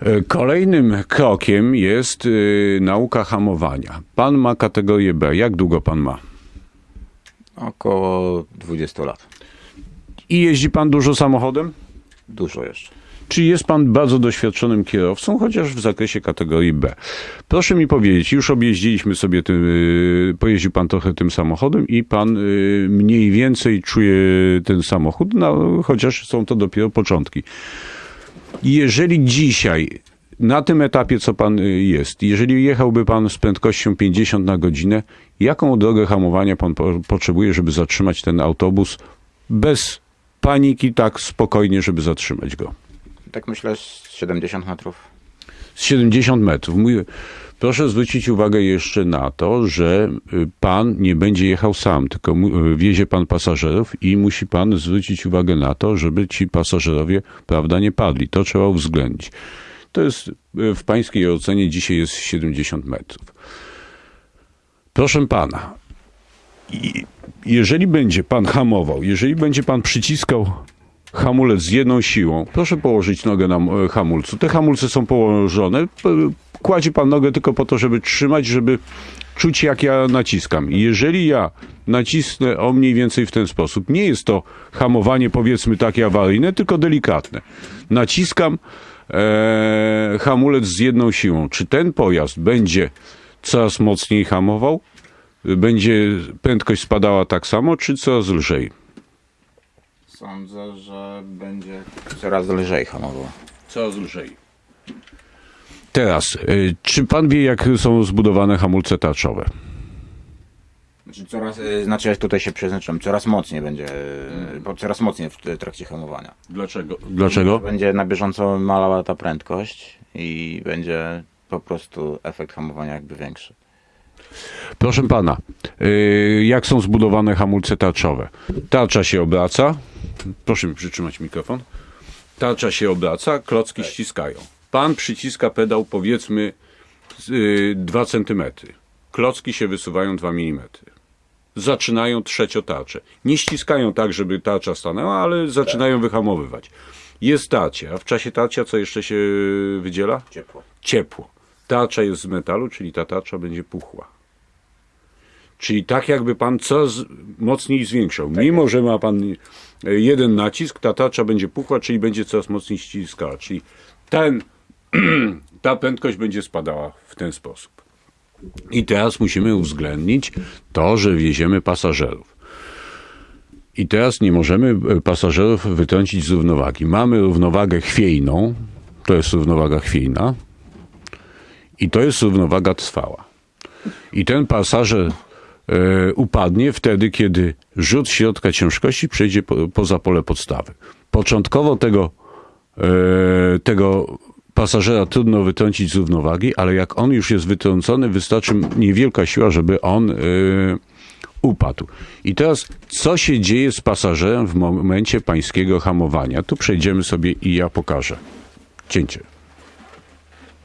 E, Kolejnym krokiem jest y, nauka hamowania. Pan ma kategorię B. Jak długo pan ma? Około 20 lat. I jeździ pan dużo samochodem? Dużo jeszcze. Czy jest pan bardzo doświadczonym kierowcą, chociaż w zakresie kategorii B? Proszę mi powiedzieć, już objeździliśmy sobie tym, y, pojeździł pan trochę tym samochodem i pan mniej więcej czuje ten samochód, no, chociaż są to dopiero początki. Jeżeli dzisiaj, na tym etapie, co pan y, jest, jeżeli jechałby pan z prędkością 50 na godzinę, jaką drogę hamowania pan po, potrzebuje, żeby zatrzymać ten autobus bez paniki, tak spokojnie, żeby zatrzymać go? Tak myślę z 70 metrów. z 70 metrów. Proszę zwrócić uwagę jeszcze na to, że y, pan nie będzie jechał sam, tylko y, wiezie pan pasażerów i musi pan zwrócić uwagę na to, żeby ci pasażerowie, prawda, nie padli. To trzeba uwzględnić. To jest y, w pańskiej ocenie dzisiaj jest 70 metrów. Proszę pana, jeżeli będzie pan hamował, jeżeli będzie pan przyciskał hamulec z jedną siłą, proszę położyć nogę na e, hamulcu. Te hamulce są położone. Kładzie pan nogę tylko po to, żeby trzymać, żeby czuć, jak ja naciskam. Jeżeli ja nacisnę o mniej więcej w ten sposób, nie jest to hamowanie powiedzmy takie awaryjne, tylko delikatne. Naciskam e, hamulec z jedną siłą. Czy ten pojazd będzie coraz mocniej hamował? Będzie prędkość spadała tak samo, czy coraz lżej? Sądzę, że będzie coraz lżej hamował. Coraz lżej. Teraz, y, czy pan wie, jak są zbudowane hamulce tarczowe? Znaczy, coraz, y, znaczy ja tutaj się przeznaczam, coraz mocniej będzie, y, bo coraz mocniej w t- trakcie hamowania. Dlaczego? Dlaczego? Będzie na bieżąco malała ta prędkość i będzie po prostu efekt hamowania jakby większy. Proszę pana, y, jak są zbudowane hamulce tarczowe? Tarcza się obraca. Proszę mi przytrzymać mikrofon. Tarcza się obraca, klocki ściskają. Pan przyciska pedał powiedzmy y, 2 cm. Klocki się wysuwają 2 mm. Zaczynają trzecią tarczę. Nie ściskają tak, żeby tarcza stanęła, ale zaczynają wyhamowywać. Jest tarcie, a w czasie tarcia co jeszcze się wydziela? Ciepło. ciepło. Tarcza jest z metalu, czyli ta tarcza będzie puchła. Czyli tak jakby pan coraz mocniej zwiększał. Mimo, że ma pan e, jeden nacisk, ta tarcza będzie puchła, czyli będzie coraz mocniej ściskała. Czyli ten, ta prędkość będzie spadała w ten sposób. I teraz musimy uwzględnić to, że wieziemy pasażerów. I teraz nie możemy e, pasażerów wytrącić z równowagi. Mamy równowagę chwiejną, to jest równowaga chwiejna, i to jest równowaga trwała. I ten pasażer upadnie wtedy, kiedy rzut środka ciężkości przejdzie po, poza pole podstawy. Początkowo tego, e, tego pasażera trudno wytrącić z równowagi, ale jak on już jest wytrącony, wystarczy niewielka siła, żeby on e, upadł. I teraz, co się dzieje z pasażerem w momencie pańskiego hamowania? Tu przejdziemy sobie i ja pokażę. Cięcie.